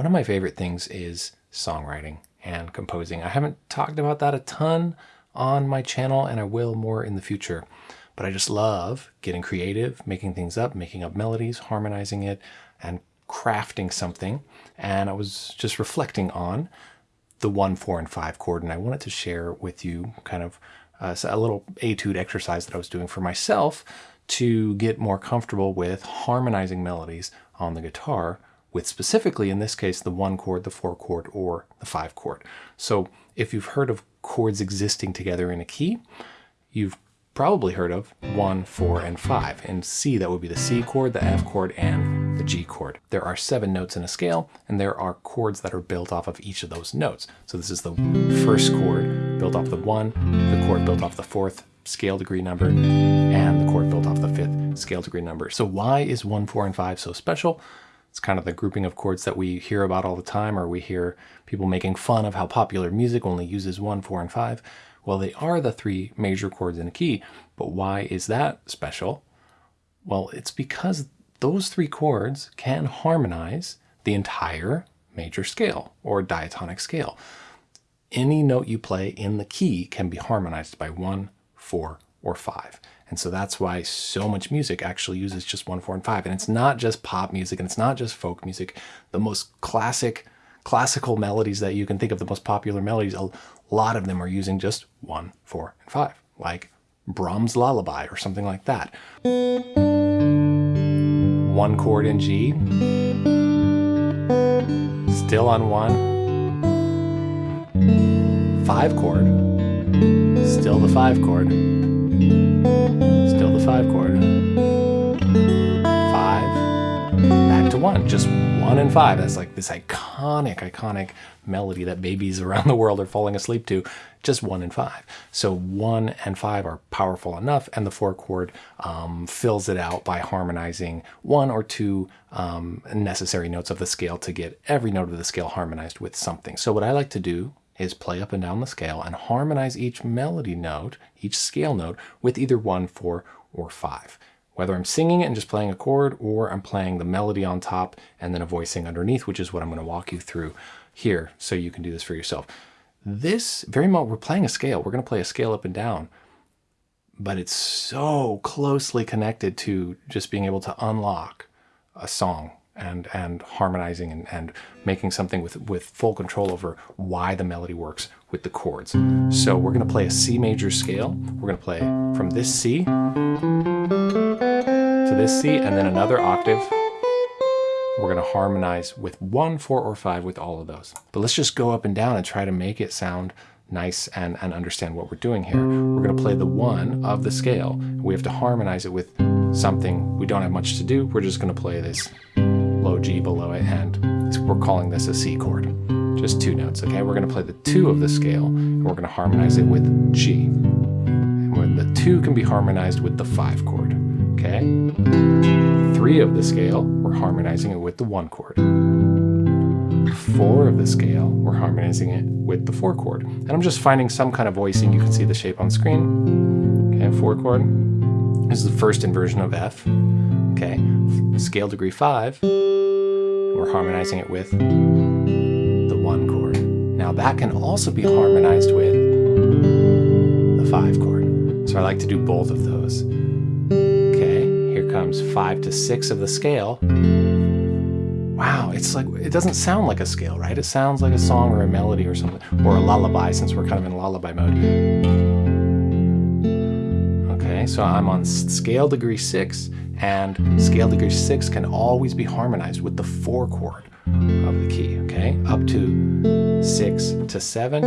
One of my favorite things is songwriting and composing. I haven't talked about that a ton on my channel and I will more in the future. But I just love getting creative, making things up, making up melodies, harmonizing it, and crafting something. And I was just reflecting on the one, four, and five chord, and I wanted to share with you kind of uh, a little etude exercise that I was doing for myself to get more comfortable with harmonizing melodies on the guitar with specifically in this case the one chord, the four chord, or the five chord. So if you've heard of chords existing together in a key, you've probably heard of one, four, and five. In C, that would be the C chord, the F chord, and the G chord. There are seven notes in a scale, and there are chords that are built off of each of those notes. So this is the first chord built off the one, the chord built off the fourth scale degree number, and the chord built off the fifth scale degree number. So why is one, four, and five so special? It's kind of the grouping of chords that we hear about all the time, or we hear people making fun of how popular music only uses one, four, and five. Well, they are the three major chords in a key, but why is that special? Well, it's because those three chords can harmonize the entire major scale or diatonic scale. Any note you play in the key can be harmonized by one, four, or five. And so that's why so much music actually uses just one, four, and five. And it's not just pop music and it's not just folk music. The most classic, classical melodies that you can think of, the most popular melodies, a lot of them are using just one, four, and five, like Brahms' Lullaby or something like that. One chord in G, still on one, five chord, still the five chord, five chord. Five, back to one, just one and five. That's like this iconic, iconic melody that babies around the world are falling asleep to, just one and five. So one and five are powerful enough and the four chord um, fills it out by harmonizing one or two um, necessary notes of the scale to get every note of the scale harmonized with something. So what I like to do is play up and down the scale and harmonize each melody note, each scale note, with either one, four, or five. Whether I'm singing it and just playing a chord, or I'm playing the melody on top and then a voicing underneath, which is what I'm going to walk you through here so you can do this for yourself. This, very much, we're playing a scale. We're going to play a scale up and down, but it's so closely connected to just being able to unlock a song and and harmonizing and, and making something with with full control over why the melody works with the chords. So we're going to play a C major scale. We're going to play from this C to this C and then another octave. We're going to harmonize with one, four, or five with all of those. But let's just go up and down and try to make it sound nice and, and understand what we're doing here. We're going to play the one of the scale. We have to harmonize it with something we don't have much to do. We're just going to play this low G below it, and we're calling this a C chord. Just two notes, okay? We're gonna play the two of the scale, and we're gonna harmonize it with G. And when the two can be harmonized with the five chord, okay? Three of the scale, we're harmonizing it with the one chord. Four of the scale, we're harmonizing it with the four chord. And I'm just finding some kind of voicing. You can see the shape on screen. Okay, four chord. This is the first inversion of F. Okay, scale degree five, we're harmonizing it with the one chord. Now that can also be harmonized with the five chord. So I like to do both of those. Okay, here comes five to six of the scale. Wow, it's like, it doesn't sound like a scale, right? It sounds like a song or a melody or something, or a lullaby since we're kind of in lullaby mode. Okay, so I'm on scale degree six, and scale degree six can always be harmonized with the four chord of the key, okay? Up to six to seven.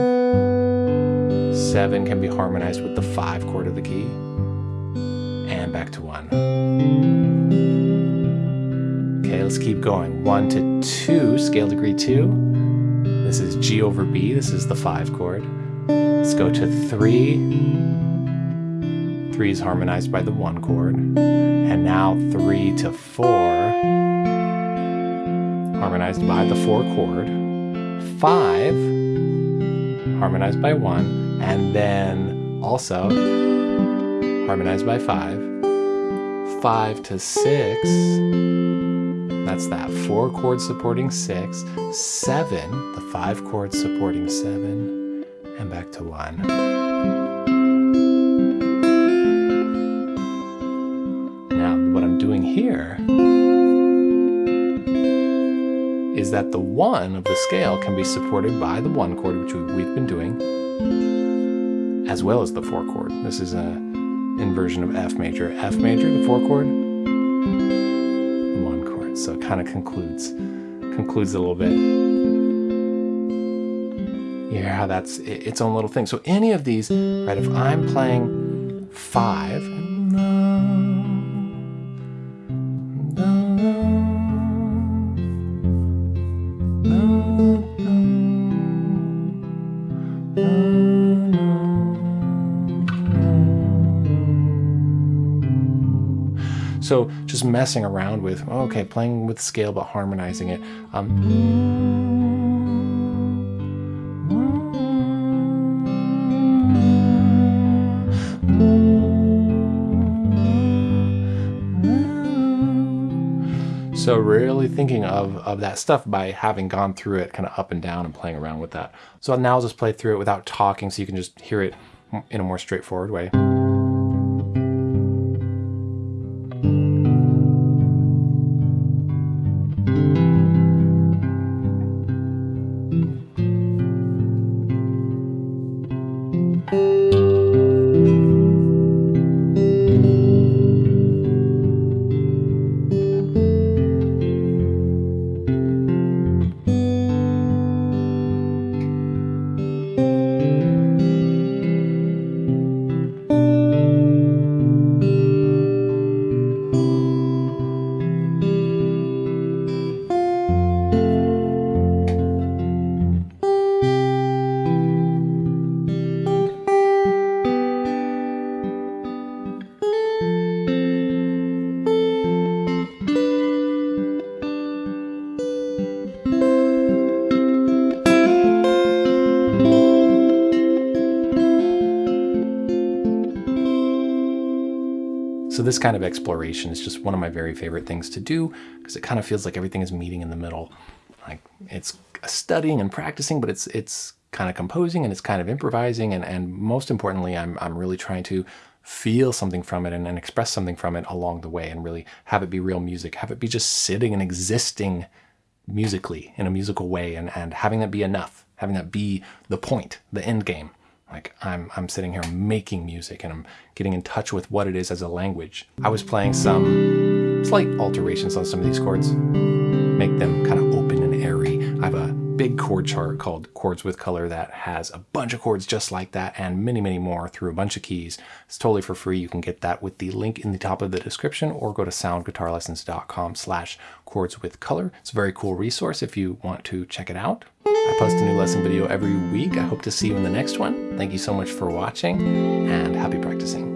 Seven can be harmonized with the five chord of the key. And back to one. Okay, let's keep going. One to two, scale degree two. This is G over B, this is the five chord. Let's go to three. Three is harmonized by the one chord. And now three to four, harmonized by the four chord. Five, harmonized by one. And then also harmonized by five. Five to six, That's that four chord supporting six, seven, the five chord supporting seven, and back to one. Here is that the one of the scale can be supported by the one chord, which we've been doing, as well as the four chord. This is a inversion of F major. F major, the four chord, the one chord. So it kind of concludes, concludes a little bit. Yeah, that's its own little thing. So any of these, right, if I'm playing five, So just messing around with, okay, playing with scale but harmonizing it. Um, So really thinking of, of that stuff by having gone through it kind of up and down and playing around with that. So now I'll just play through it without talking so you can just hear it in a more straightforward way. So this kind of exploration is just one of my very favorite things to do because it kind of feels like everything is meeting in the middle. Like it's studying and practicing, but it's it's kind of composing and it's kind of improvising and, and most importantly, I'm, I'm really trying to feel something from it and, and express something from it along the way and really have it be real music, have it be just sitting and existing musically in a musical way and, and having that be enough, having that be the point, the end game. Like I'm, I'm sitting here making music and I'm getting in touch with what it is as a language. I was playing some slight alterations on some of these chords, make them chord chart called Chords with Color that has a bunch of chords just like that and many, many more through a bunch of keys. It's totally for free. You can get that with the link in the top of the description or go to soundguitarlessons.com slash chords with color. It's a very cool resource if you want to check it out. I post a new lesson video every week. I hope to see you in the next one. Thank you so much for watching and happy practicing.